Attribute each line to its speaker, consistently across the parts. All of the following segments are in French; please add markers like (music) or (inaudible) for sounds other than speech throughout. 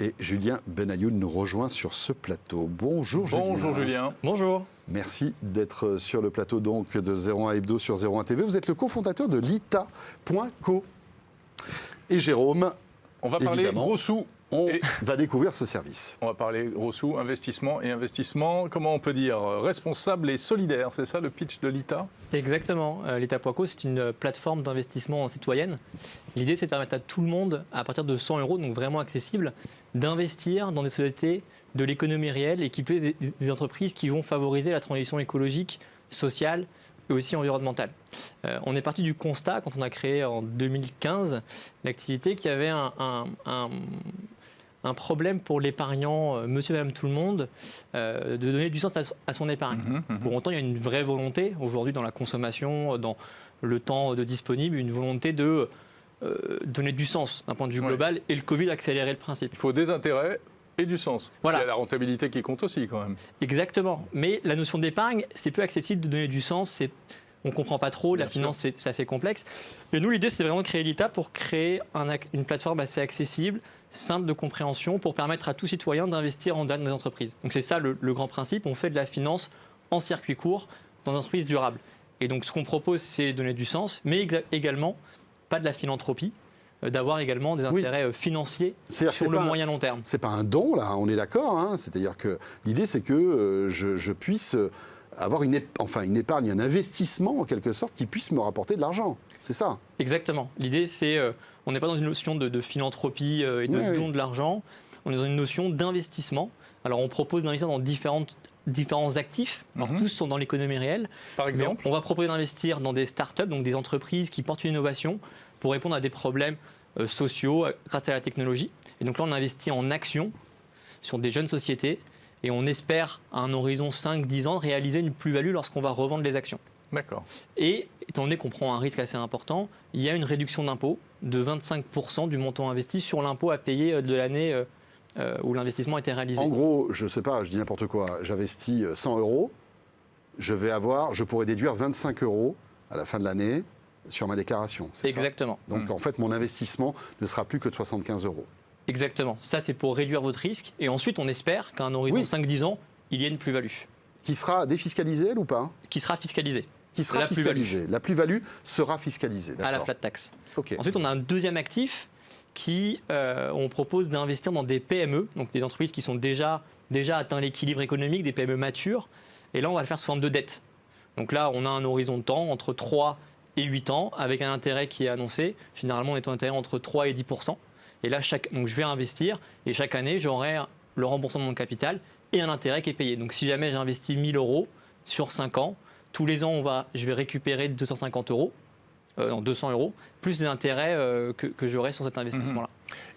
Speaker 1: Et Julien Benayoun nous rejoint sur ce plateau. Bonjour Julien.
Speaker 2: Bonjour Julien.
Speaker 3: Bonjour.
Speaker 1: Merci d'être sur le plateau donc de 01 Hebdo sur 01 TV. Vous êtes le cofondateur de lita.co. Et Jérôme,
Speaker 2: On va parler
Speaker 1: Évidemment.
Speaker 2: gros sous.
Speaker 1: On
Speaker 2: Et-
Speaker 1: va découvrir ce service.
Speaker 2: On va parler gros sous, investissement et investissement, comment on peut dire, euh, responsable et solidaire. C'est ça le pitch de l'ITA
Speaker 3: Exactement. Euh, L'État.co, c'est une plateforme d'investissement citoyenne. L'idée, c'est de permettre à tout le monde, à partir de 100 euros, donc vraiment accessible, d'investir dans des sociétés de l'économie réelle et qui des, des entreprises qui vont favoriser la transition écologique, sociale et aussi environnementale. Euh, on est parti du constat, quand on a créé en 2015 l'activité, qu'il y avait un, un- un- un problème pour l'épargnant, euh, monsieur, madame, tout le monde, euh, de donner du sens à, à son épargne.
Speaker 2: Mhm, mhm.
Speaker 3: Pour autant, il y a une vraie volonté aujourd'hui dans la consommation, dans le temps de disponible, une volonté de euh, donner du sens d'un point de vue
Speaker 2: Ouais.
Speaker 3: global. Et le Covid a accéléré le principe.
Speaker 2: Il faut des intérêts et du sens.
Speaker 3: Voilà.
Speaker 2: Il y a la rentabilité qui compte aussi quand même.
Speaker 3: Exactement. Mais la notion d'épargne, c'est peu accessible de donner du sens. C'est on comprend pas trop, la
Speaker 2: sûr.
Speaker 3: finance c'est assez complexe. Et nous l'idée c'est vraiment de créer l'ITA pour créer un une plateforme assez accessible, simple de compréhension, pour permettre à tout citoyen d'investir en dans des entreprises. Donc c'est ça le, le grand principe, on fait de la finance en circuit court dans des entreprises durables. Et donc ce qu'on propose c'est donner du sens, mais également pas de la philanthropie, euh, d'avoir également des intérêts euh, financiers sur le
Speaker 1: pas
Speaker 3: moyen long terme.
Speaker 1: C'est pas un don, là, on est d'accord. hein. C'est-à-dire que l'idée, c'est que euh, je, je puisse euh, avoir une, enfin, une épargne, un investissement en quelque sorte qui puisse me rapporter de l'argent. C'est ça.
Speaker 3: Exactement. L'idée, c'est, euh, on n'est pas dans une notion de, de philanthropie euh, et de
Speaker 1: Oui, oui.
Speaker 3: don de l'argent, on est dans une notion d'investissement. Alors, on propose d'investir dans différentes, différents actifs. Alors,
Speaker 2: Mhm.
Speaker 3: tous sont dans l'économie réelle.
Speaker 2: Par exemple,
Speaker 3: on va proposer d'investir dans des startups, donc des entreprises qui portent une innovation pour répondre à des problèmes euh, sociaux euh, grâce à la technologie. Et donc là, on investit en actions sur des jeunes sociétés et on espère, à un horizon 5-10 ans, réaliser une plus-value lorsqu'on va revendre les actions.
Speaker 2: d'accord.
Speaker 3: Et étant donné qu'on prend un risque assez important, il y a une réduction d'impôt de 25% du montant investi sur l'impôt à payer euh, de l'année euh, euh, où l'investissement a été réalisé.
Speaker 1: En gros, je sais pas, je dis n'importe quoi. J'investis euh, 100 euros. Je vais avoir, je pourrais déduire 25 euros à la fin de l'année sur ma déclaration. c'est ça?
Speaker 3: Exactement.
Speaker 1: Donc
Speaker 2: Mm.
Speaker 1: en fait, mon investissement ne sera plus que de 75 euros.
Speaker 3: Exactement. Ça, c'est pour réduire votre risque. Et ensuite, on espère qu'à un horizon
Speaker 1: Oui.
Speaker 3: 5-10 ans, il y ait une plus-value
Speaker 1: Qui sera défiscalisée, elle ou pas
Speaker 3: qui sera fiscalisée
Speaker 1: Qui sera
Speaker 3: La plus-value.
Speaker 1: fiscalisée. La plus-value sera fiscalisée.
Speaker 3: à la flat tax. Ensuite, on a un deuxième actif qui, euh, on propose d'investir dans des PME, donc des entreprises qui sont déjà, déjà atteint l'équilibre économique, des PME matures. Et là, on va le faire sous forme de dette. Donc là, on a un horizon de temps entre 3 et 8 ans, avec un intérêt qui est annoncé. Généralement, on est un intérêt entre 3 et 10 Et là, chaque, donc je vais investir et chaque année, j'aurai le remboursement de mon capital et un intérêt qui est payé. Donc si jamais j'investis 1000 euros sur 5 ans, tous les ans, on va, je vais récupérer 250 euros, euh, non, 200 euros, plus les intérêts euh, que, que j'aurai sur cet investissement-là.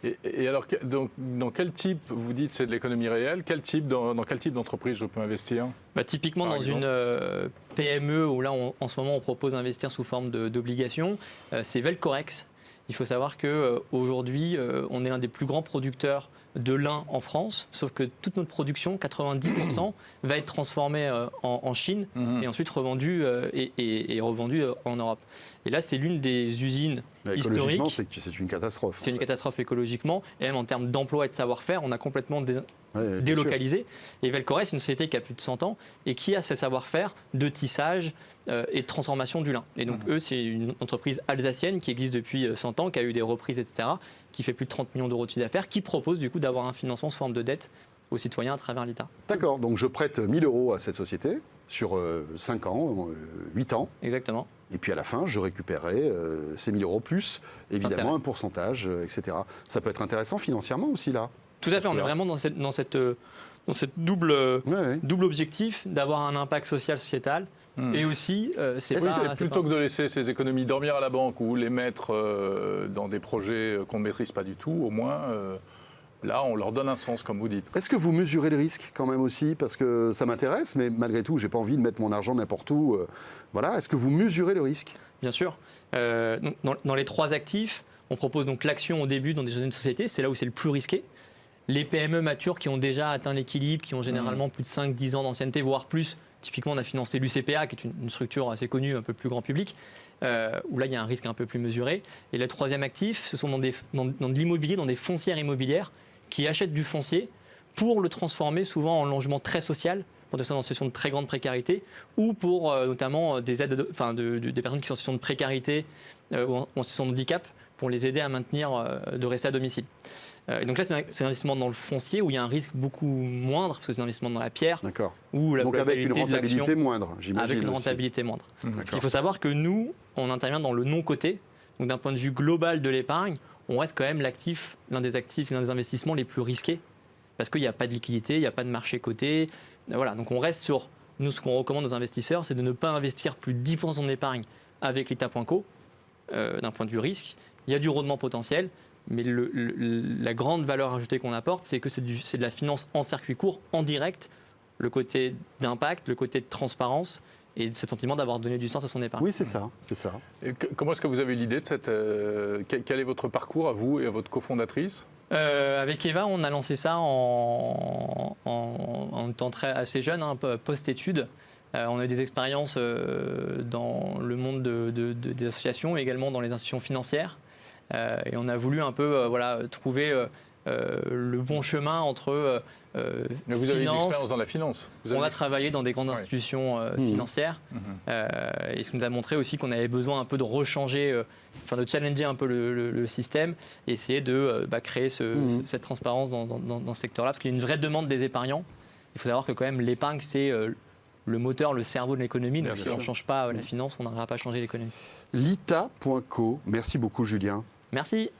Speaker 2: Et, et alors, donc, dans quel type, vous dites c'est de l'économie réelle, quel type, dans, dans quel type d'entreprise je peux investir?
Speaker 3: Bah, typiquement, dans
Speaker 2: exemple
Speaker 3: une euh, PME où là, on- en ce moment, on propose d'investir sous forme d'obligations, euh, c'est Velcorex. Il faut savoir qu'aujourd'hui, on est l'un des plus grands producteurs de lin en France, sauf que toute notre production, 90%, (coughs) va être transformée euh, en, en Chine
Speaker 2: Mhm.
Speaker 3: et ensuite revendue euh, et, et- et revendue euh, en Europe. Et là, c'est l'une des usines
Speaker 1: Écologiquement,
Speaker 3: historiques.
Speaker 1: c'est c'est une catastrophe.
Speaker 3: C'est une catastrophe écologiquement et même en termes d'emploi et de savoir-faire, on a complètement
Speaker 1: Ouais, bien sûr.
Speaker 3: délocalisé. Et Velcoret, c'est une société qui a plus de 100 ans et qui a ce savoir-faire de tissage euh, et de transformation du lin. Et donc,
Speaker 2: Mhm.
Speaker 3: eux, c'est une entreprise alsacienne qui existe depuis euh, 100 ans, qui a eu des reprises, etc., qui fait plus de 30 millions d'euros de chiffre d'affaires, qui propose du coup d'avoir un financement sous forme de dette aux citoyens à travers l'État.
Speaker 1: D'accord, donc je prête 1000 euros à cette société sur 5 ans, 8 ans,
Speaker 3: Exactement.
Speaker 1: et puis à la fin, je récupérerai euh, ces 1000 euros plus, évidemment, un pourcentage, euh, etc. Ça peut être intéressant financièrement aussi, là.
Speaker 3: Tout à fait, on est vraiment dans cette, dans cette, euh, dans cette double, euh,
Speaker 1: Ouais, ouais.
Speaker 3: double objectif d'avoir un impact social, sociétal.
Speaker 2: Mhm.
Speaker 3: Et aussi, euh, c'est
Speaker 2: Oui, plutôt
Speaker 3: pas-
Speaker 2: que de laisser ces économies dormir à la banque ou les mettre euh, dans des projets qu'on ne maîtrise pas du tout, au moins, euh, là, on leur donne un sens, comme vous dites.
Speaker 1: Est-ce que vous mesurez le risque quand même aussi? Parce que ça m'intéresse, mais malgré tout, j'ai pas envie de mettre mon argent n'importe où. euh, voilà, est-ce que vous mesurez le risque?
Speaker 3: Bien sûr. Euh, dans les trois actifs, on propose donc l'action au début dans des jeunes sociétés, c'est là où c'est le plus risqué. Les PME matures qui ont déjà atteint l'équilibre, qui ont généralement plus de 5-10 ans d'ancienneté, voire plus. Typiquement, on a financé l'UCPA, qui est une, une structure assez connue, un peu plus grand public, euh, où là, il y a un risque un peu plus mesuré. Et le troisième actif, ce sont dans, des, dans, dans de l'immobilier, dans des foncières immobilières, qui achètent du foncier pour le transformer souvent en logement très social, pour des personnes en situation de très grande précarité, ou pour euh, notamment euh, des aides, de- enfin, de- de- des personnes qui sont en situation de précarité euh, ou en, ou en situation de handicap, pour les aider à maintenir, euh, de rester à domicile. Euh, et donc là, c'est un, investissement dans le foncier où il y a un risque beaucoup moindre, parce que c'est un investissement dans la pierre,
Speaker 1: D'accord. Donc avec une rentabilité moindre, j'imagine.
Speaker 3: avec une
Speaker 1: aussi.
Speaker 3: rentabilité moindre. Parce
Speaker 1: D'accord.
Speaker 3: qu'il faut savoir que nous, on intervient dans le non-coté. Donc d'un point de vue global de l'épargne, on reste quand même l'actif, l'un des actifs, l'un des investissements les plus risqués. Parce qu'il n'y a pas de liquidité, il n'y a pas de marché coté. Voilà, donc on reste sur. Nous, ce qu'on recommande aux investisseurs, c'est de ne pas investir plus de 10% de son épargne avec l'État.co, euh, d'un point de vue risque. Il y a du rendement potentiel, mais le- le- la grande valeur ajoutée qu'on apporte, c'est que c'est de la finance en circuit court, en direct, le côté d'impact, le côté de transparence et ce sentiment d'avoir donné du sens à son épargne.
Speaker 1: Oui, c'est ça, c'est ça.
Speaker 2: Et que- comment est-ce que vous avez eu l'idée de cette... euh, quel, est votre parcours à vous et à votre cofondatrice?
Speaker 3: Euh, avec Eva, on a lancé ça en, en, en étant très, assez jeune, hein, po- post-études. Euh, on a eu des expériences euh, dans le monde de- de- de- des associations et également dans les institutions financières. Euh, et on a voulu un peu euh, voilà, trouver euh, euh, le bon chemin entre euh,
Speaker 2: Mais Vous avez une
Speaker 3: finance.
Speaker 2: expérience dans la finance. Vous
Speaker 3: On a travaillé dans des grandes
Speaker 2: Ouais.
Speaker 3: institutions euh,
Speaker 1: Mhm.
Speaker 3: financières. Euh, et ce qui nous a montré aussi qu'on avait besoin un peu de rechanger, euh, enfin de challenger un peu le, le- le système et essayer de euh, bah, créer ce- ce- cette transparence dans, dans- dans- dans ce secteur-là, parce qu'il y a une vraie demande des épargnants. Il faut savoir que quand même l'épargne, c'est euh, le moteur, le cerveau de l'économie. Donc
Speaker 2: Bien
Speaker 3: si on ne change pas la finance, on n'arrivera pas à changer l'économie.
Speaker 1: Lita.co. Merci beaucoup, Julien.
Speaker 3: Merci.